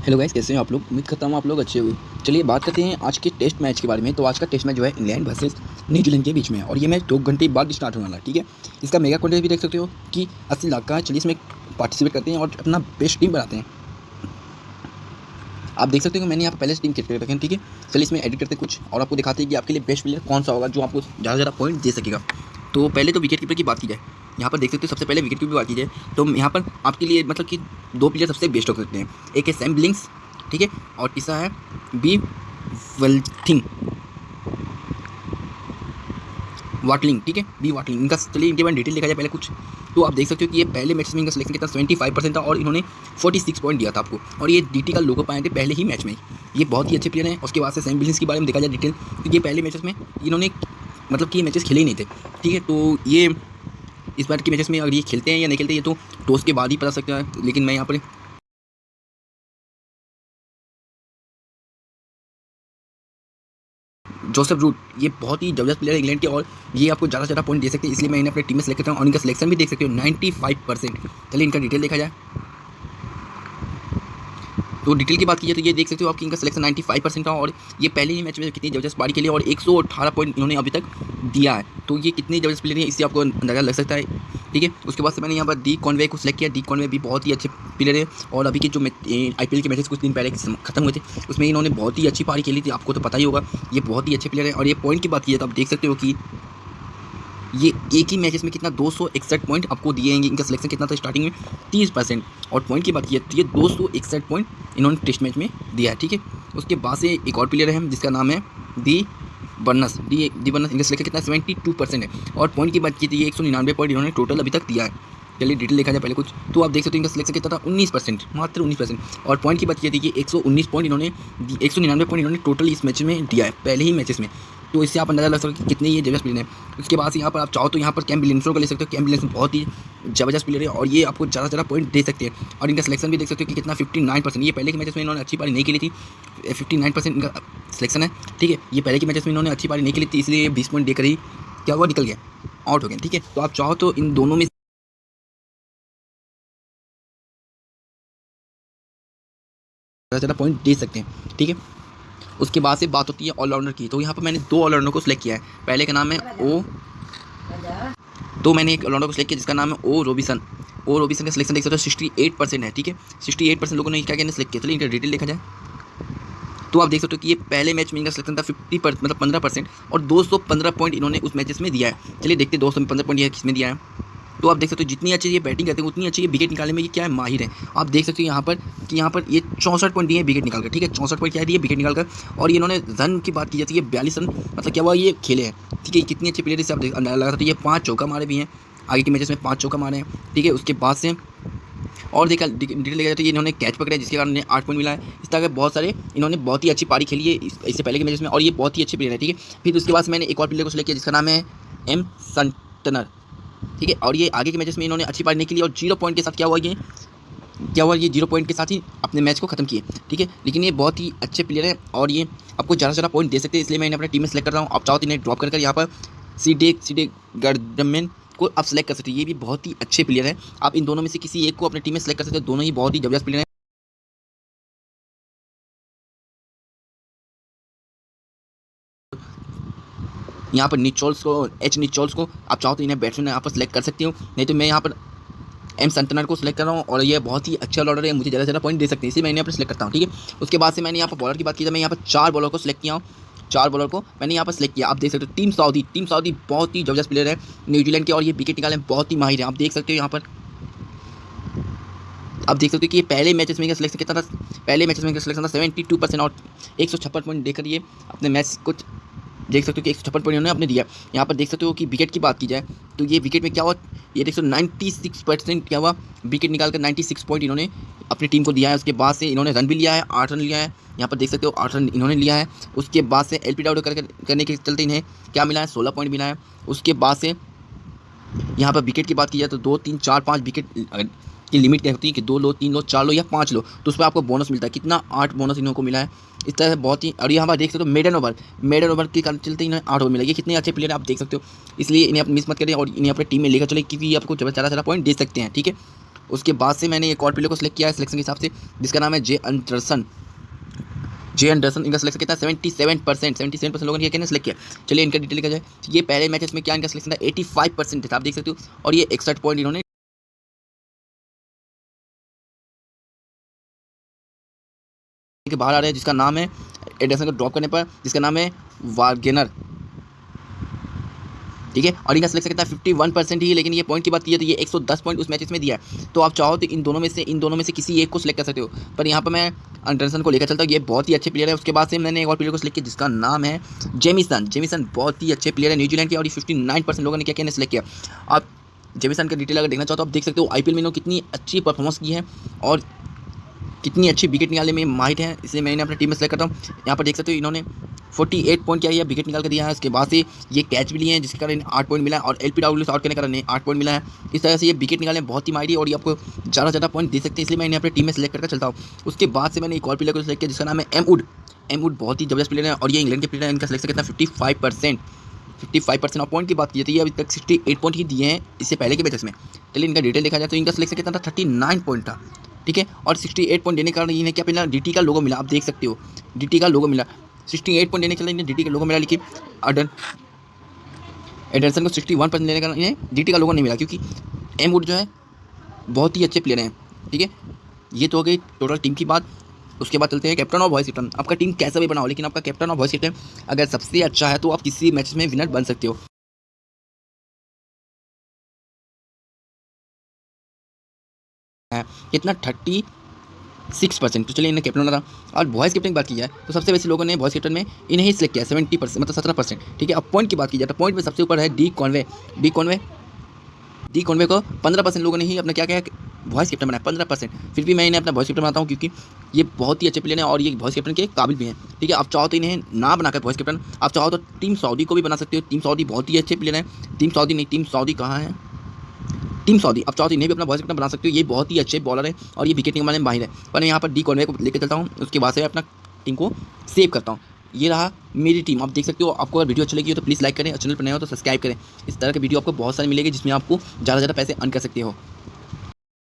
Hello guys, कैसे हैं आप लोग? उम्मीद करता हूँ आप लोग अच्छे हुए चलिए बात करते हैं आज के टेस्ट मैच के बारे में। तो आज का टेस्ट मैच जो है इंग्लैंड वर्सेस न्यूजीलैंड के बीच में है। और ये मैच दो घंटे बाद स्टार्ट होने वाला ठीक है? इसका मेगा कॉन्टेस्ट भी देख सकते हो कि अस्सी लाख का है। चलिए इसमें पार्टिसिपेट करते हैं और अपना बेस्ट टीम बनाते हैं। आप देख सकते हो मैंने यहाँ पहले टीम क्रिएट रखे हैं, ठीक है? चलिए इसमें एडिट करते कुछ। और आपको दिखाते हैं कि आपके लिए बेस्ट प्लेयर कौन सा होगा जो आपको ज़्यादा ज़्यादा पॉइंट दे सकेगा। तो पहले तो विकेट कीपर की बात की जाए। यहाँ पर देख सकते हो, सबसे पहले विकेट की बात की जाए तो यहाँ पर आपके लिए मतलब कि दो प्लेयर सबसे बेस्ट हो सकते हैं। एक है सैम ब्लिंग्स ठीक है? और तीसरा है बी वेल्थिंग वाटलिंग ठीक है? बी वाटलिंग इनका चलिए इनके बारे में डिटेल देखा जाए पहले कुछ। तो आप देख सकते हो कि ये पहले मैच में इनका सिलेक्शन कितना सेवेंटी फाइव परसेंट था और इन्होंने फोर्टी सिक्स पॉइंट दिया था आपको। और ये डीटी का लोगो पाए थे पहले ही मैच में। ये बहुत ही अच्छे प्लेयर हैं। उसके बाद से सैम बिलिंस के बारे में देखा जाए डिटेल तो ये पहले मैचेस में इन्होंने मतलब कि ये मैचेस खेले ही नहीं थे। ठीक है? तो ये इस बार के मैचेस में अगर ये खेलते हैं या नहीं खेलते, ये तो टॉस के बाद ही पता सकता है। लेकिन मैं यहाँ पर जोसेफ रूट ये बहुत ही ज़बरदस्त प्लेयर है इंग्लैंड के और ये आपको ज़्यादा ज़्यादा पॉइंट दे सकते हैं। इसलिए मैं इन्हें अपने टीम में सेलेक्ट करता हूँ और इनका सिलेक्शन भी देख सकते हो नाइन्टी फाइव परसेंट चलिए इनका डिटेल देखा जाए। तो डिटेल की बात की जाए तो ये देख सकते हो आपकी इनका सिलेक्शन 95 परसेंट था और ये पहले ही मैच में कितनी ज़बरदस्त पारी खेली और 118 पॉइंट इन्होंने अभी तक दिया है। तो ये कितनी ज़बरदस्त प्लेयर है, इससे आपको अंदाज़ा लग सकता है। ठीक है? उसके बाद से मैंने यहाँ पर डी कॉन्वे को सिलेक्ट किया। डी कॉन्वे भी बहुत ही अच्छे प्लेयर है और अभी के जो आई के मैचेस कुछ दिन पहले खत्म हुए थे, उसमें इन्होंने बहुत ही अच्छी पारी खेली थी। आपको तो पता ही होगा, ये बहुत ही अच्छे प्लेयर है। और ये पॉइंट की बात की जाए तो आप देख सकते हो कि ये एक ही मैचेस में कितना दो सौ इकसठ पॉइंट आपको दिए हैं। इनका सिलेक्शन कितना था स्टार्टिंग में? तीस परसेंट और पॉइंट की बात की तो ये दो सौ इकसठ पॉइंट इन्होंने टेस्ट मैच में दिया है, ठीक है? उसके बाद से एक और प्लेयर है जिसका नाम है D Burns D D Burns इनका सिलेक्शन कितना सेवेंटी टू परसेंट है। और पॉइंट की बात की थी एक सौ निन्यानवे पॉइंट इन्होंने टोटल अभी तक दिया है। चलिए डिटेल देखा जाए पहले कुछ। तो आप देख सकते हो इनका सिलेक्शन कितना था, उन्नीस परसेंट मात्र उन्नीस परसेंट और पॉइंट की बात की थी कि एक सौ उन्नीस पॉइंट इन्होंने एक सौ निन्यानवे पॉइंट इन्होंने टोटल इस मैच में दिया है, पहले ही मैचेस में। तो इससे आप अंदाज़ा लग सकते हो कि कितने ये ज़बरदस्त प्लेयर हैं। उसके बाद यहाँ पर आप चाहो तो यहाँ पर कैम बिलेंसो का ले सकते हो। कैम बहुत ही ज़बरदस्त प्लेयर है और ये आपको ज़्यादा ज़्यादा पॉइंट दे सकते हैं। और इनका सिलेक्शन भी देख सकते हो कि कितना फिफ्टी नाइन परसेंट ये पहले के मैचेस में इन्होंने अच्छी पारी नहीं खेली थी। फिफ्टी नाइन परसेंट इनका सिलेक्शन है। ठीक है, ये पहले के मैचेस में इन्होंने अच्छी पारी नहीं खेली थी, इसलिए बीस पॉइंट देकर ही क्या हुआ? निकल गया। आउट हो गया। ठीक है तो आप चाहो तो इन दोनों में ज़्यादा पॉइंट दे सकते हैं। ठीक है उसके बाद से बात होती है ऑलराउंडर की। तो यहाँ पर मैंने दो ऑलराउंडर को सिलेक्ट किया है। पहले का नाम है ओ तो मैंने एक ऑलराउंडर को सिलेक्ट किया, जिसका नाम है ओ रोबिसन। ओ रोबिसन का सिलेक्शन देख सकते हो सिक्सटी एट परसेंट है, ठीक है? सिक्सटी एट परसेंट लोगों ने क्या क्या सिलेक्ट किया। चलिए इनका डिटेल देखा जाए। तो आप देख सकते हो कि ये पहले मैच में इनका सिलेक्शन था फिफ्टी मतलब पंद्रह परसेंट और दो सौ पंद्रह पॉइंट इन्होंने उस मैचेस में दिया है। चलिए देखते दो सौ पंद्रह पॉइंट किसमें दिया है। तो आप देख सकते हो जितनी अच्छी ये बैटिंग करते हैं, उतनी अच्छी ये विकेट निकालने में ये क्या है माहिर है। आप देख सकते हो यहाँ पर कि यहाँ पर ये चौंसठ पॉइंट दिए विकेट निकाल कर ठीक है? चौंसठ पॉइंट क्या दिए विकेट निकाल कर और इन्होंने रन की बात की जाती है बयालीस रन मतलब क्या हुआ? ये खेले हैं, ठीक है? कितनी अच्छी प्लेयर से आप अंदाज़ा लगा सकते ये पाँच चौका मारे भी हैं, आगे के मैचेस में पाँच चौका मारे हैं, ठीक है? उसके बाद से और देखा डिटेल देखा जाए तो इन्होंने कैच पकड़ा जिसके कारण इन्हें आठ पॉइंट मिला है। इस तरह के बहुत सारे इन्होंने बहुत ही अच्छी पारी खेली है इससे पहले के मैचेस में और ये बहुत ही अच्छे प्लेयर है, ठीक है? फिर उसके बाद मैंने एक और प्लेयर को सिलेक्ट किया, जिसका नाम है एम संटनर ठीक है? और ये आगे के मैचेस में इन्होंने अच्छी पारी नहीं खेली और ज़ीरो पॉइंट के साथ क्या हुआ ये? क्या हुआ ये ज़ीरो पॉइंट के साथ ही अपने मैच को खत्म किए, ठीक है? लेकिन ये बहुत ही अच्छे प्लेयर हैं और ये आपको ज़्यादा ज़्यादा पॉइंट दे सकते हैं, इसलिए मैं इन्हें अपने टीम में सेलेक्ट कर रहा हूँ। आप चाहो तो इन्हें ड्रॉप कर यहाँ पर सी डे सी डे गर्डमेन को आप सेलेक्ट कर सकते हैं। ये भी बहुत ही अच्छे प्लेयर हैं। आप इन दोनों में से किसी एक को अपने टीम में सेलेक्ट कर सकते हैं। दोनों ही बहुत ही ज़बरदस्त प्लेयर हैं। यहाँ पर निचोल्स को एच निचोल्स को, आप चाहो तो इन्हें बैट्समैन यहाँ पर सेलेक्ट कर सकती हूँ। नहीं तो मैं यहाँ पर एम संतनर को सिलेक्ट कर रहा हूँ और ये बहुत ही अच्छा ऑर्डर है, मुझे ज़्यादा ज़्यादा पॉइंट दे सकते हैं। इसी मैं यहाँ पर सिलेक्ट करता हूँ, ठीक है? उसके बाद से मैंने यहाँ पर बॉलर की बात की तो मैं यहाँ पर चार बॉलर को सिलेक्ट किया हूँ। चार बॉलर को मैंने यहाँ पर सिलेक्ट किया। आप देख सकते हो टीम सऊदी टीम सऊदी बहुत ही ज़बरदस्त प्लेयर है न्यूजीलैंड के, और ये विकेट निकालने में बहुत ही माहिर है। आप देख सकते हो यहाँ पर। आप देख सकते हो कि ये पहले मैचेस में सिलेक्शन कितना था? पहले मैचेस में सिलेक्शन था सेवेंटी टू परसेंट और एक सौ छप्पन पॉइंट देकर ये अपने मैच कुछ देख सकते हो कि एक सौ छप्पन पॉइंट इन्होंने अपने दिया। यहाँ पर देख सकते हो कि विकेट की बात की जाए तो ये विकेट में क्या हुआ? ये देख सकते नाइन्टी सिक्स परसेंट क्या हुआ? विकेट निकाल कर नाइन्टी सिक्स पॉइंट इन्होंने अपनी टीम को दिया है। उसके बाद से इन्होंने रन भी लिया है, आठ रन लिया है। यहाँ पर देख सकते हो, आठ रन इन्होंने लिया है। उसके बाद से एल पी डाउट करने के चलते इन्हें क्या मिला है? सोलह पॉइंट मिला है। उसके बाद से यहाँ पर विकेट की बात की जाए तो दो, तीन, चार, पाँच विकेट की लिमिट क्या होती है कि दो लो, तीन लो, चार लो या पाँच लो तो उस पर आपको बोनस मिलता है। कितना आठ बोनस इन्हों को मिला है? इस तरह से बहुत ही, और यहाँ पर देख सकते हो मेडन ओवर मेडन ओवर के कारण चलते इन्हें आठ ओवर मिला ये कितने अच्छे प्लेयर आप देख सकते हो। इसलिए इन्हें आप मिस मत करें और इन्हें अपने टीम में लेकर चले क्योंकि आपको ज़्यादा ज़्यादा पॉइंट दे सकते हैं, ठीक है? उसके बाद से मैंने एक और प्लेयर को सिलेक्ट किया है सिलेक्शन के हिसाब से, जिसका नाम है जे अंडरसन जे अंडरसन इनका सिलेक्शन कितना? Seventy seven percent seventy seven percent लोगों ने क्या सिलेक्ट किया। चलिए इनका डिटेल लिखा जाए। ये पहले मैचेस में क्या इनका सिलेक्शन था? एटी फाइव परसेंट था, आप देख सकते हो। और ये इकसठ पॉइंट इन्होंने बाहर आ रहे हैं, जिसका नाम है एडर्सन को ड्रॉप करने पर, जिसका नाम है वार्गेनर ठीक है? और इनका सिलेक्शन कितना फिफ्टी वन परसेंट ही लेकिन ये पॉइंट की बात की है तो ये एक सौ दस पॉइंट उस मैचेस में दिया है। तो आप चाहो तो इन दोनों में से, इन दोनों में से किसी एक को सिलेक्ट कर सकते हो। पर यहाँ पर मैं अंडरसन को लेकर चलता हूँ, ये बहुत ही अच्छे प्लेयर है। उसके बाद से मैंने एक और प्लेयर को सिलेक्ट किया, जिसका नाम है जेमिसन जेमिसन बहुत ही अच्छे प्लेयर है न्यूजीलैंड के, और फिफ्टी नाइन परसेंट लोगों ने क्या क्या सिलेक्ट किया। आप जेमिसन का डिटेल अगर देखना चाहो तो आप देख सकते हो आईपीएल में इन्होंने कितनी अच्छी परफॉर्मेंस की है, और कितनी अच्छी विकेट निकालने में माहिर है, इसलिए मैंने अपने टीम में सेलेक्ट करता हूँ। यहाँ पर देख सकते हो इन्होंने 48 पॉइंट क्या है विकेट निकाल कर दिया है। उसके बाद से ये कैच भी लिए हैं, जिसके कारण आठ पॉइंट मिला है और एल पी डब्ल्यू आउट करने के कारण आठ पॉइंट मिला है। इस तरह से ये विकेट निकालने बहुत ही माहिर और ये आपको ज़्यादा ज़्यादा पॉइंट दे सकते हैं, इसलिए मैं इन्हें अपनी टीम में सेलेक्ट करके चलता हूँ। उसके बाद से मैंने एक और प्लेयर को सिलेक्ट किया, जिसका नाम है एम उड एम उड बहुत ही ज़बरदस्त प्लेयर है और ये इंग्लैंड के प्लेयर है, इनका सिलेक्शन कितना fifty five percent fifty five percent और पॉइंट की बात की जाती है, अभी तक सिक्सटी एट पॉइंट ही दिए हैं, इससे पहले के मैचेस में। चलिए इनका डिटेल देखा जाए तो इनका सिलेक्शन कितना था? थर्टी नाइन पॉइंट था। ठीक है? और सिक्सटी एट पॉइंट देने के कारण इन्हें क्या मिला? डी का लोगो मिला। आप देख सकते हो। डीटी का लोगो मिला। सिक्सटी एट पॉइंट देने के लिए इन्हें डीटी का लोगो मिला, लेकिन अडन एडरसन को सिक्सटी वन परसेंट देने का इन्हें डी का लोगो नहीं मिला, क्योंकि एम वुड जो है, बहुत ही अच्छे प्लेयर हैं। ठीक है? ये तो हो गई टोटल टीम की बात। उसके बाद चलते हैं कैप्टन और वॉइस कैप्टन आपका टीम कैसा भी बनाओ, लेकिन आपका कैप्टन और वॉइस कैप्टन अगर सबसे अच्छा है तो आप किसी मैच में विनर बन सकते हो। कितना थर्टी सिक्स परसेंट। तो चलिए इन्हें कैप्टन होना था। और वॉइस कैप्टन की बात की जाए तो सबसे वैसे लोगों ने वॉइस कैप्टन में इन्हें ही सिलेक्ट किया सेवेंटी परसेंट मतलब सत्रह परसेंट ठीक है, अब पॉइंट की बात की जाए तो पॉइंट में सबसे ऊपर है D Conway D Conway D Conway को पंद्रह परसेंट लोगों ने ही अपना क्या क्या वॉइस कैप्टन बनाया, पंद्रह परसेंट फिर भी मैं इन्हें अपना वॉइस कैप्टन बनाता हूँ, क्योंकि ये बहुत ही अच्छे प्लेयर हैं और ये वॉइस कैप्टन के काबिल भी हैं। ठीक है, आप चाहो तो इन्हें ना बनाकर वॉइस कैप्टन आप चाहो तो टीम सऊदी को भी बना सकते हो। टीम सऊदी बहुत ही अच्छे प्लेयर हैं। टीम सऊदी नहीं टीम सऊदी कहाँ है? टीम सऊदी, अब चौथी ने भी अपना वॉइस कैप्टन बना सकते हो, ये बहुत ही अच्छे बॉलर है और ये विकेट निकालने में माहिर है। पर मैं यहाँ पर डी कॉर्नर को लेकर चलता हूँ, उसके बाद से अपना टीम को सेव करता हूँ। ये रहा मेरी टीम आप देख सकते हो, आपको अगर वीडियो अच्छी लगी हो तो प्लीज़ लाइक करें, और चैनल पर नए हो तो सब्सक्राइब करें। इस तरह के वीडियो आपको बहुत सारे मिलेगी जिसमें आपको ज़्यादा ज़्यादा पैसे अर्न कर सकते हो।